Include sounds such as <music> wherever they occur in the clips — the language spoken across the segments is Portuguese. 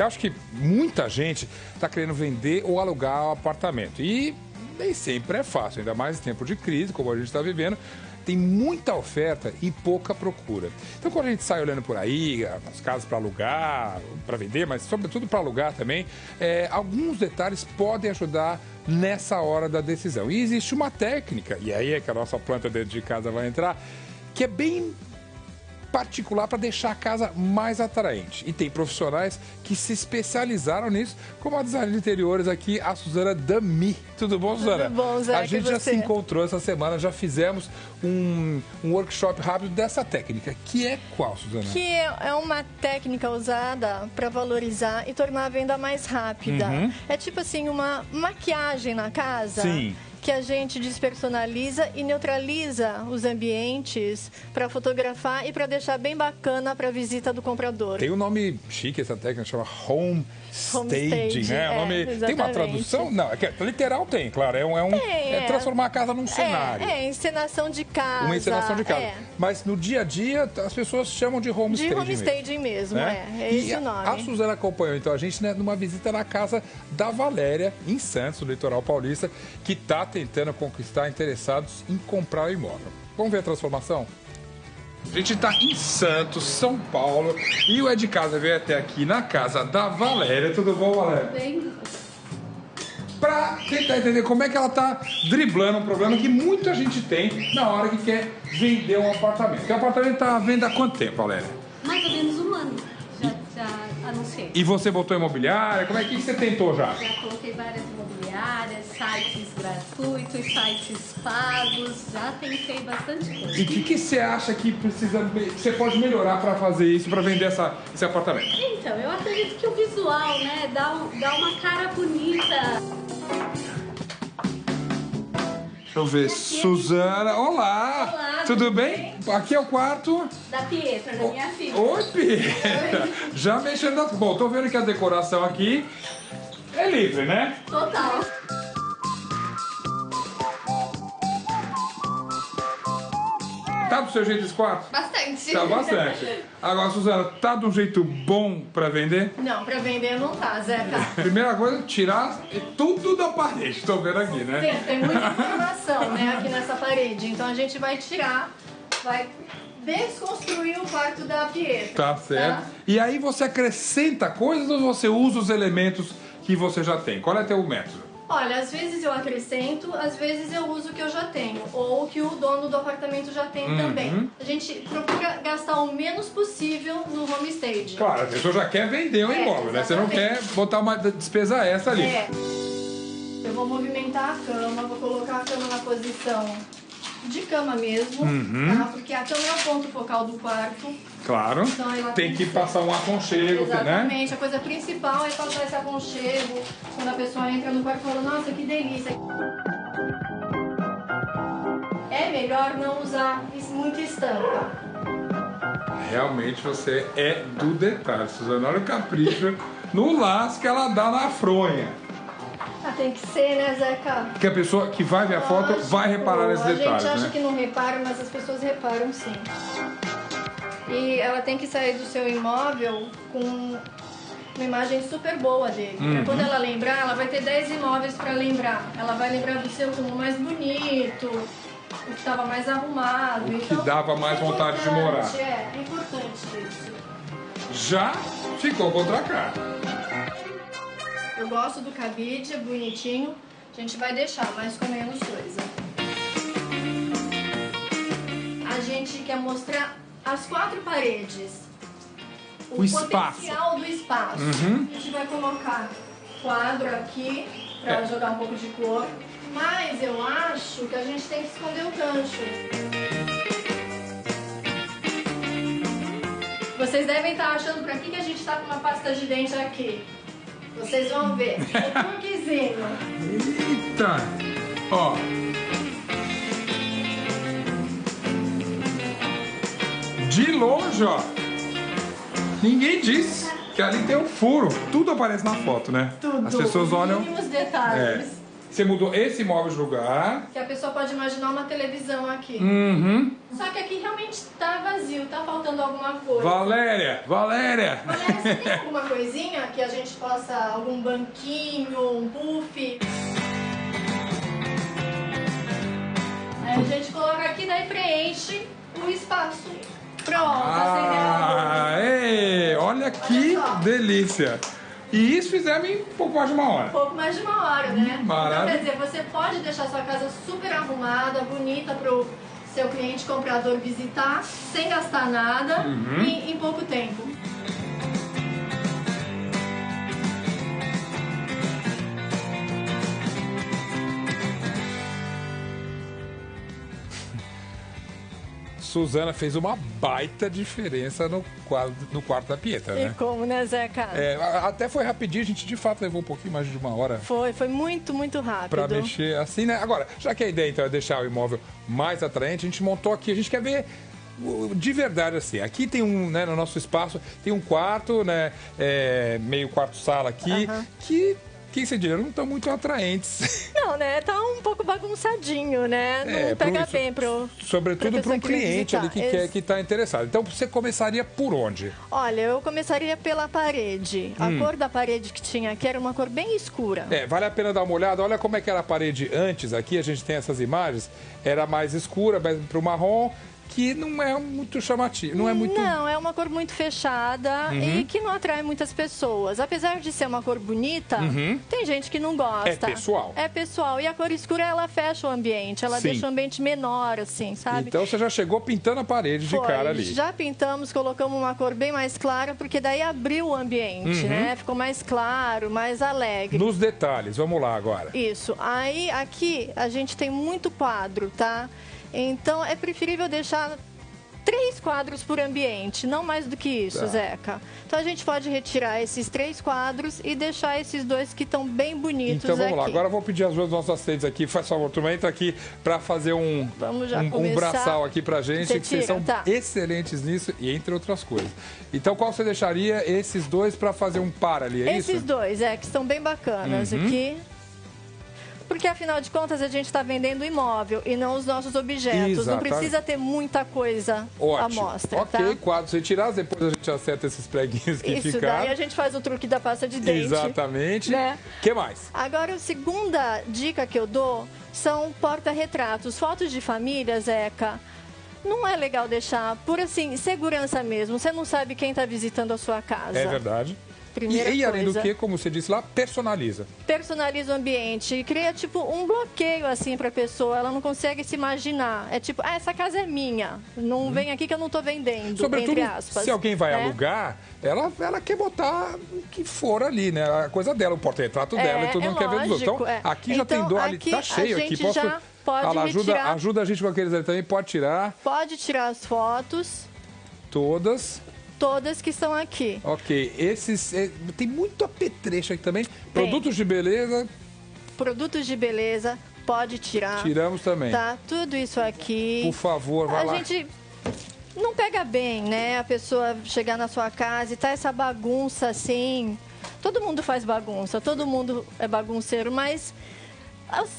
Eu acho que muita gente está querendo vender ou alugar o apartamento. E nem sempre é fácil, ainda mais em tempo de crise, como a gente está vivendo. Tem muita oferta e pouca procura. Então, quando a gente sai olhando por aí, as casas para alugar, para vender, mas sobretudo para alugar também, é, alguns detalhes podem ajudar nessa hora da decisão. E existe uma técnica, e aí é que a nossa planta dentro de casa vai entrar, que é bem particular para deixar a casa mais atraente. E tem profissionais que se especializaram nisso, como a designer de interiores aqui, a Suzana Dami. Tudo bom, Suzana? Tudo bom, Zé, A gente já se encontrou essa semana, já fizemos um, um workshop rápido dessa técnica, que é qual, Suzana? Que é uma técnica usada para valorizar e tornar a venda mais rápida. Uhum. É tipo assim, uma maquiagem na casa. Sim. Que a gente despersonaliza e neutraliza os ambientes para fotografar e para deixar bem bacana para a visita do comprador. Tem um nome chique essa técnica, chama home Home staging, né? É, nome, tem uma tradução? Não, é que é- literal tem, claro. É, um, é, um, Tem, é é. transformar a casa num cenário. É, é, encenação de casa. Uma encenação de casa. É. Mas no dia a dia, as pessoas chamam de home De staging. home mesmo, staging mesmo, né? é. É E esse o nome. A Suzana acompanhou então a gente né, numa visita na casa da Valéria, em Santos, no litoral paulista, que está tentando conquistar interessados em comprar o imóvel. Vamos ver a transformação? A gente está em Santos, São Paulo, e o de Casa veio até aqui na casa da Valéria. Tudo bom, Valéria? Bem, Pra tentar entender como é que ela tá driblando um problema que muita gente tem na hora que quer vender um apartamento. Porque o apartamento tá à venda há quanto tempo, Valéria? mais ou menos um ano já, já anunciei. E você botou imobiliária? Como é que você tentou já? Já coloquei várias imobiliárias, sites gratuitos, sites pagos, já tentei bastante coisa. E o que, que você acha que precisa, você pode melhorar para fazer isso, para vender essa, esse apartamento? Então, eu acredito que o visual, né, dá, um- dá uma cara bonita. Deixa eu ver. Suzana, olá! Olá, Tudo tudo bem? Aqui é o quarto. Da Pietra, da minha filha. Oi, Pietra! Já mexendo. Bom, tô vendo que a decoração aqui é livre, né? Total. Tá do seu jeito esse quarto? Bastante. Tá bastante. Agora, Suzana, tá de um jeito bom pra vender? Não, para vender não tá, Zeca. Primeira coisa, tirar tudo da parede. Tô vendo aqui, né? Tem, tem muita informação né, aqui nessa parede. Então a gente vai tirar, vai desconstruir o quarto da Pietra. Tá certo. E aí você acrescenta coisas ou você usa os elementos que você já tem? Qual é teu método? Olha, às vezes eu acrescento, às vezes eu uso o que eu já tenho, ou o que o dono do apartamento já tem Uhum. também. A gente procura gastar o menos possível no home stage. Claro, a pessoa já quer vender o É, imóvel, né? Você não quer exatamente. botar uma despesa essa ali. É. Eu vou movimentar a cama, vou colocar a cama na posição de cama mesmo, Uhum. tá? Porque a cama é o ponto focal do quarto. Claro. Então ela Tem que passar um aconchego, né? Exatamente, a coisa principal é passar esse aconchego quando a pessoa entra no quarto e fala, nossa, que delícia. É melhor não usar muita estampa. Realmente você é do detalhe, Suzana. Olha o capricho no laço que ela dá na fronha. Ah, tem que ser, né, Zeca? Que a pessoa que vai ver a foto Lógico, vai reparar nesses A detalhes, gente acha né? que não repara, mas as pessoas reparam sim. E ela tem que sair do seu imóvel com uma imagem super boa dele. Uhum. Quando ela lembrar, ela vai ter 10 imóveis pra lembrar. Ela vai lembrar do seu como mais bonito, o que estava mais arrumado. O que Então, dava mais é vontade de morar. É, é importante isso. Já ficou contra a cara. Eu gosto do cabide, é bonitinho. A gente vai deixar, mas com menos coisa. A gente quer mostrar as quatro paredes. O espaço. potencial do espaço. Uhum. A gente vai colocar quadro aqui para É. jogar um pouco de cor. Mas eu acho que a gente tem que esconder o gancho. Vocês devem estar achando pra que, que a gente tá com uma pasta de dente aqui. Vocês vão ver. O truquezinho. Eita! Ó. De longe, ó. Ninguém disse que ali tem um furo. Tudo aparece na foto, né? Tudo. As pessoas olham. Mínimos detalhes. É. Você mudou esse móvel de lugar. Que a pessoa pode imaginar uma televisão aqui. Uhum. Só que aqui realmente tá vazio, tá faltando alguma coisa. Valéria, Valéria. Valéria, você tem <laughs> alguma coisinha que a gente possa, algum banquinho, um puff? Aí a gente coloca aqui, daí preenche o espaço. Pronto, acendeu Ah, ei, olha que delícia. E isso fizemos em pouco mais de uma hora. Um pouco mais de uma hora, né? Maravilha. Então, quer dizer, você pode deixar sua casa super arrumada, bonita pro seu cliente comprador visitar, sem gastar nada Uhum. e em pouco tempo. Suzana fez uma baita diferença no, quadro, no quarto da Pietra, E né? como, né, Zeca? É, até foi rapidinho, a gente de fato levou um pouquinho mais de uma hora Foi, foi muito, muito rápido. pra mexer assim, né? Agora, já que a ideia então é deixar o imóvel mais atraente, a gente montou aqui, a gente quer ver de verdade assim. Aqui tem um, né, no nosso espaço, tem um quarto, né, é, meio quarto-sala aqui, Aham. que, que você diria, não estão muito atraentes. <laughs> Não, né? Tá um pouco bagunçadinho, né? Não É, pega pro- bem pro. Sobretudo para um cliente ali que visitar. quer que está interessado. Então você começaria por onde? Olha, eu começaria pela parede. A cor da parede que tinha aqui era uma cor bem escura. Hum. É, vale a pena dar uma olhada. Olha como é que era a parede antes aqui. A gente tem essas imagens. Era mais escura, mais para o marrom, que não é muito chamativo. Não é muito. Uhum. Não, é uma cor muito fechada e que não atrai muitas pessoas. Apesar de ser uma cor bonita, tem gente que não gosta. É pessoal. É pessoal. E a cor escura, ela fecha o ambiente. Ela Sim. deixa o ambiente menor, assim, sabe? Então você já chegou pintando a parede de Foi. cara ali. Já pintamos, colocamos uma cor bem mais clara, porque daí abriu o ambiente, Uhum. né? Ficou mais claro, mais alegre. Nos detalhes, vamos lá agora. Isso. Aí, aqui, a gente tem muito quadro, tá? Então, é preferível deixar três quadros por ambiente, não mais do que isso, Tá. Zeca. Então, a gente pode retirar esses três quadros e deixar esses dois que estão bem bonitos Então vamos aqui. lá. Agora eu vou pedir às duas nossos assistentes aqui, faz favor, turma, entra aqui para fazer um, um, um braçal aqui pra gente, Você que vocês são tá. excelentes nisso e entre outras coisas. Então qual você deixaria esses dois para fazer um par ali, é Esses isso? dois, é, que estão bem bacanas Uhum. aqui. Porque, afinal de contas, a gente está vendendo imóvel e não os nossos objetos. Não Exatamente. precisa ter muita coisa à mostra, ok, tá? quadros retirados, depois a gente acerta esses preguinhos que Isso, ficaram. daí a gente faz o truque da pasta de dente. Exatamente. né? que mais? Agora, a segunda dica que eu dou são porta-retratos. Fotos de família, Zeca, não é legal deixar por, assim, segurança mesmo. Você não sabe quem está visitando a sua casa. É verdade. Primeira e, e além do coisa. que, como você disse lá, personaliza. Personaliza o ambiente e cria, tipo, um bloqueio, assim, pra pessoa. Ela não consegue se imaginar. É tipo, ah, essa casa é minha. Não vem aqui que eu não tô vendendo. Sobretudo, aspas. se alguém vai né? alugar, ela, ela quer botar o que for ali, né? A coisa dela, o porta-retrato É, dela e todo é mundo quer ver dos outros. Então, é. aqui já Então, tem dor ali, tá a cheio aqui. Posso... já pode Ah lá, ajuda, retirar. ajuda a gente com aqueles ali também, pode tirar Pode tirar as fotos, todas. Todas que estão aqui. Ok, esses. é, tem muito apetrecho aqui também. Produtos de beleza, Produtos de beleza, pode tirar. tiramos também. Tá, tudo isso aqui. Por favor, vai a lá. gente não pega bem, né? A pessoa chegar na sua casa e tá essa bagunça assim. Todo mundo faz bagunça, todo mundo é bagunceiro, mas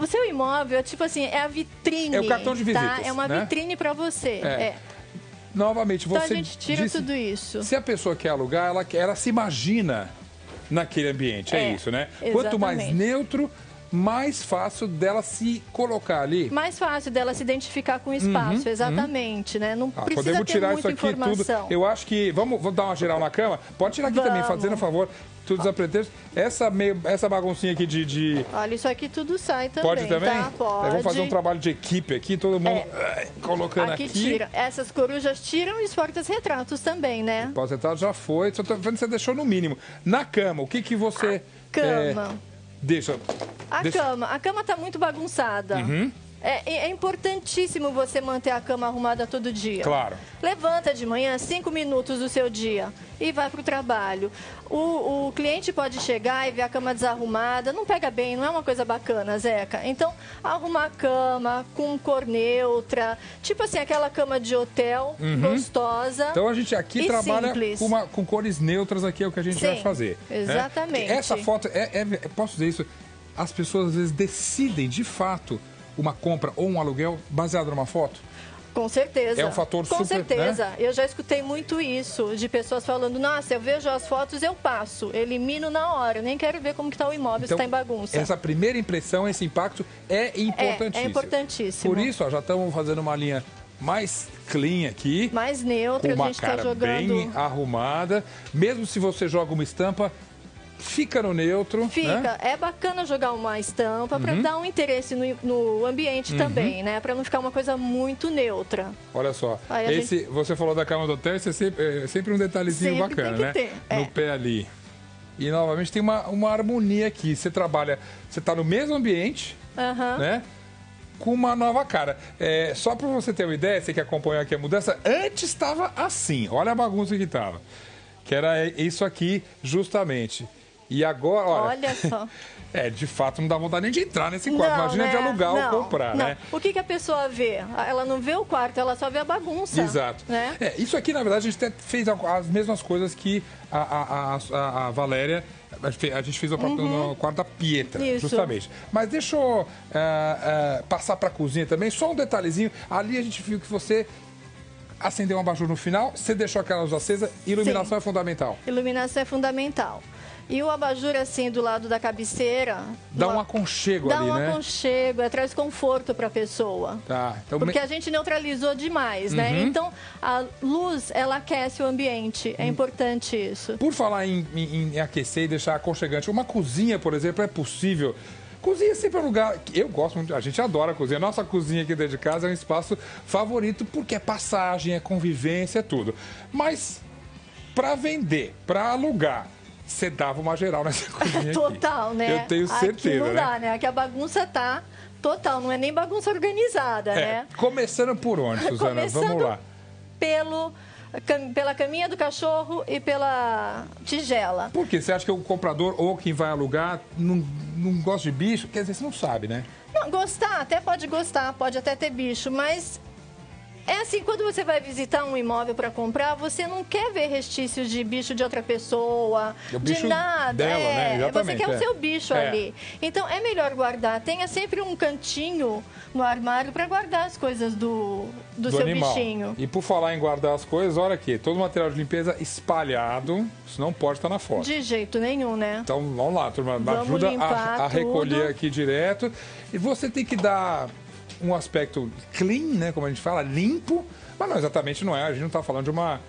o seu imóvel, tipo assim, é a vitrine. É o cartão de Tá? visitas, É uma né? vitrine para você. É. É. Novamente, Então você. a gente tira disse- tudo isso. Se a pessoa quer alugar, ela, ela se imagina naquele ambiente, é, É, isso, né? Quanto mais exatamente. neutro, mais fácil dela se colocar ali. Mais fácil dela se identificar com o espaço, exatamente, né? Não Uhum, Ah, precisa podemos ter tirar muita isso aqui informação. tudo. Eu acho que. Vamos, vamos dar uma geral na cama? Pode tirar aqui também, Vamos. fazendo um favor. Tudo desapretexto. Essa, meio, essa baguncinha aqui de. de- Olha, isso aqui tudo sai também, Pode também? tá? Pode. É, vamos fazer um trabalho de equipe aqui, todo mundo eh, colocando Aqui, aqui. tira. Essas corujas tiram e os portas-retratos também, né? Pós-retrato já foi, só tô vendo que você deixou no mínimo. Na cama, o que que você. Cama. eh, deixa. A deixa- Uhum. cama. A cama tá muito bagunçada. É, é importantíssimo você manter a cama arrumada todo dia. Claro. Levanta de manhã cinco minutos do seu dia e vai para o trabalho. O, cliente pode chegar e ver a cama desarrumada. Não pega bem, não é uma coisa bacana, Zeca. Então, arrumar a cama com cor neutra. Tipo assim, aquela cama de hotel, gostosa. Uhum. Então a gente aqui trabalha com, uma- com cores neutras aqui, é o que a gente vai Sim, fazer. né? exatamente. Essa foto, é, é- posso dizer isso? as pessoas às vezes decidem de fato uma compra ou um aluguel baseado numa foto? Com certeza. É um fator Com super, certeza. né? Eu já escutei muito isso, de pessoas falando, nossa, eu vejo as fotos, eu passo, elimino na hora, nem quero ver como que está o imóvel, se está em bagunça. Essa primeira impressão, esse impacto é importantíssimo. É, é importantíssimo. Por isso, ó, já estamos fazendo uma linha mais clean aqui. Mais neutra, com uma a gente está jogando. bem arrumada. Mesmo se você joga uma estampa, fica no neutro. Fica. né? É bacana jogar uma estampa para dar um interesse no, no ambiente também, né? Para não ficar uma coisa muito neutra. Olha só, Aí esse, você falou da cama do hotel, esse é sempre, é sempre um detalhezinho Sempre bacana, né? ter, é. No pé ali. E novamente tem uma, uma harmonia aqui. Você trabalha, você está no mesmo ambiente, Aham. né? Com uma nova cara. É, só para você ter uma ideia, você que acompanhou aqui a mudança, antes estava assim. Olha a bagunça que estava. Que era isso aqui, justamente. E agora, olha. Olha só. <laughs> É, de fato, não dá vontade nem de entrar nesse quarto. Não, Imagina de né? alugar Não, ou comprar, não. né? O que, que a pessoa vê? Ela não vê o quarto, ela só vê a bagunça. Exato. Né? É, isso aqui, na verdade, a gente até fez as mesmas coisas que a, a, a, a Valéria. A gente fez- o quarto- no quarto da Pietra, Uhum. Isso. justamente. Mas deixa eu ah, ah, passar para a cozinha também. Só um detalhezinho. Ali a gente viu que você acendeu um abajur no final, você deixou aquela luz acesa. Iluminação é fundamental. Iluminação é fundamental. E o abajur, assim, do lado da cabeceira... Dá um aconchego Dá ali, um né? aconchego, é, traz conforto para a pessoa. Tá. Então, Porque me- a gente neutralizou demais, né? Uhum. Então, a luz, ela aquece o ambiente. Hum. É importante isso. Por falar em, em- em aquecer e deixar aconchegante, uma cozinha, por exemplo, é possível. Cozinha sempre é um lugar. Eu gosto muito, a gente adora a cozinha. Nossa cozinha aqui dentro de casa é um espaço favorito porque é passagem, é convivência, é tudo. Mas para vender, para alugar, você dava uma geral nessa <laughs> cozinha aqui. Total, né? Eu tenho Aqui certeza, não né? dá, né? Aqui a bagunça tá total, não é nem bagunça organizada, É, né? começando por onde, <laughs> Suzana? Vamos Começando lá. Pelo, pela caminha do cachorro e pela tigela. Por quê? Você acha que o comprador ou quem vai alugar não, não gosta de bicho? Quer dizer, você não sabe, né? Não, gostar, até pode gostar, pode até ter bicho, mas é assim, quando você vai visitar um imóvel para comprar, você não quer ver restícios de bicho de outra pessoa, de nada. dela, é, né? Você quer é. o seu bicho É. ali. Então é melhor guardar. Tenha sempre um cantinho no armário para guardar as coisas do, do, seu animal. bichinho. E por falar em guardar as coisas, olha aqui, todo o material de limpeza espalhado, isso não pode estar na foto. De jeito nenhum, né? Então vamos lá, turma, Vamos ajuda a, a recolher aqui direto. E você tem que dar um aspecto clean, né, como a gente fala, limpo, mas não exatamente não é, a gente não está falando de uma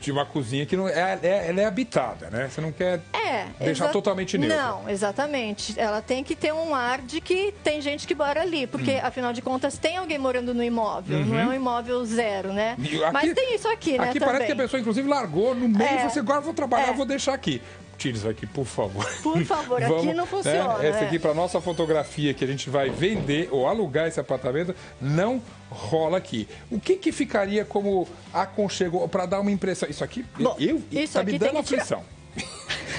de uma cozinha que não é, é- ela é habitada, né? Você não quer É. deixar totalmente neutro. Não, exatamente. Ela tem que ter um ar de que tem gente que mora ali, porque Hum. afinal de contas tem alguém morando no imóvel, não é um imóvel zero, né? Uhum. Aqui- Mas tem isso aqui, né? Aqui também. parece que a pessoa, inclusive, largou no meio É. e falou assim, agora vou trabalhar, É. vou deixar aqui. Tire isso aqui, por favor. Por favor, aqui não funciona, Né? Essa aqui, para nossa fotografia, que a gente vai vender ou alugar esse apartamento, não rola aqui. O que, que ficaria como aconchego para dar uma impressão? Isso aqui, Bom, eu, isso tá aqui me dando aflição. <laughs>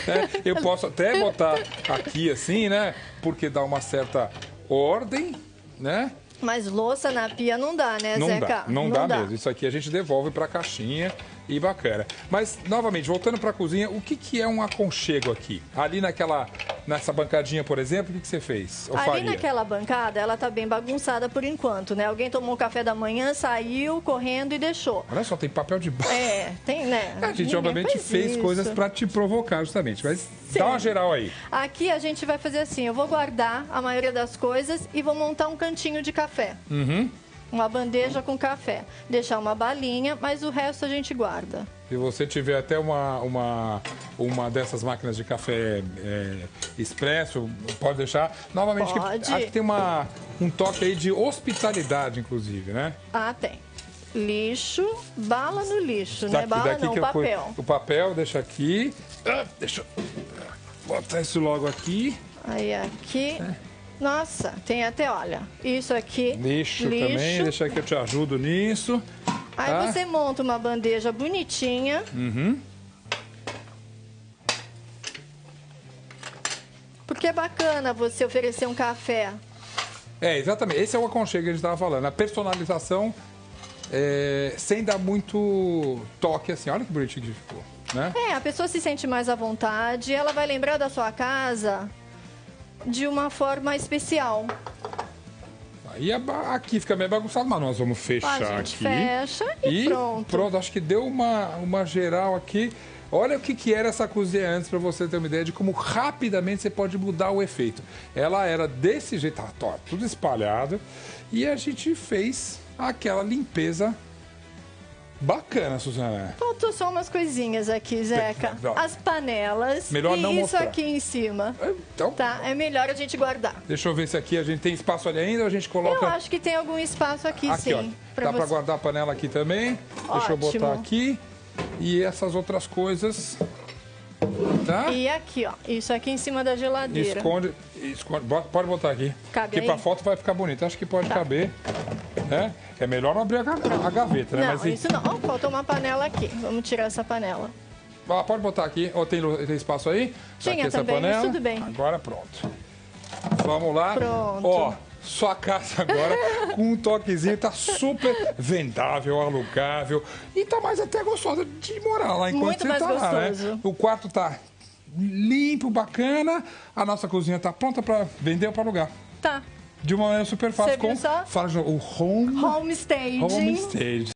É, eu posso até botar aqui assim, né? Porque dá uma certa ordem, né? Mas louça na pia não dá, né, Não Zeca? dá, não, dá, mesmo. Isso aqui a gente devolve para a caixinha e bacana. Mas, novamente, voltando para a cozinha, o que, que é um aconchego aqui? Ali naquela, nessa bancadinha, por exemplo, o que, que você fez? Ou Ali faria? naquela bancada, ela tá bem bagunçada por enquanto, né? Alguém tomou café da manhã, saiu correndo e deixou. Olha só, tem papel de barro. É, tem, né? <laughs> A gente, Ninguém obviamente, fez isso. coisas para te provocar, justamente. Mas Sim. dá uma geral aí. Aqui a gente vai fazer assim, eu vou guardar a maioria das coisas e vou montar um cantinho de café. Uhum. Uma bandeja com café. Deixar uma balinha, mas o resto a gente guarda. Se você tiver até uma, uma, uma dessas máquinas de café é, expresso, pode deixar. Novamente, que- Pode. acho que tem uma, um toque aí de hospitalidade, inclusive, né? Ah, tem. Lixo, bala no lixo, né? Daqui- Bala não, que fui- papel. o papel, deixa aqui. Ah, deixa eu botar isso logo aqui. Aí aqui. Nossa, tem até, olha, isso aqui. Lixo, também, deixa que eu te ajudo nisso. Aí tá? você monta uma bandeja bonitinha. Uhum. Porque é bacana você oferecer um café. É, exatamente. Esse é o aconchego que a gente estava falando. A personalização é, sem dar muito toque assim. Olha que bonitinho que ficou, né? É, a pessoa se sente mais à vontade, ela vai lembrar da sua casa de uma forma especial. Aí a ba- aqui fica meio bagunçado, mas nós vamos fechar a gente aqui. fecha e, pronto. acho que deu uma, uma geral aqui. Olha o que, que era essa cozinha antes, para você ter uma ideia de como rapidamente você pode mudar o efeito. Ela era desse jeito, tá, tudo espalhado, e a gente fez aquela limpeza bacana, Suzana. Faltou só umas coisinhas aqui, Zeca. As panelas Melhor e não isso mostrar. aqui em cima. Então, Tá, é melhor a gente guardar. deixa eu ver se aqui a gente tem espaço ali ainda, ou a gente coloca... Eu acho que tem algum espaço aqui, Aqui, ó. sim. Dá pra você. guardar a panela aqui também. Deixa eu botar Ótimo. aqui. E essas outras coisas. Tá? E aqui, ó. Isso aqui em cima da geladeira. Esconde, esconde. Pode botar aqui. Cabe Porque aí? pra foto vai ficar bonito. Acho que pode Tá. caber. É? é melhor não abrir a, ga- a gaveta, né? Não, Mas, isso não. Ó, faltou uma panela aqui. Vamos tirar essa panela. Ah, pode botar aqui. Ó, tem, tem espaço aí? Tá Tinha aqui essa também, panela. tudo bem. Agora pronto. Vamos lá. Pronto. Ó, sua casa agora com um toquezinho, tá super vendável, alugável. E tá mais até gostosa de morar lá enquanto Muito você mais tá lá, né? gostoso. O quarto tá limpo, bacana. A nossa cozinha tá pronta para vender ou para alugar. Tá. De uma maneira super fácil. Você com? Fala o home, Home staging. home stage.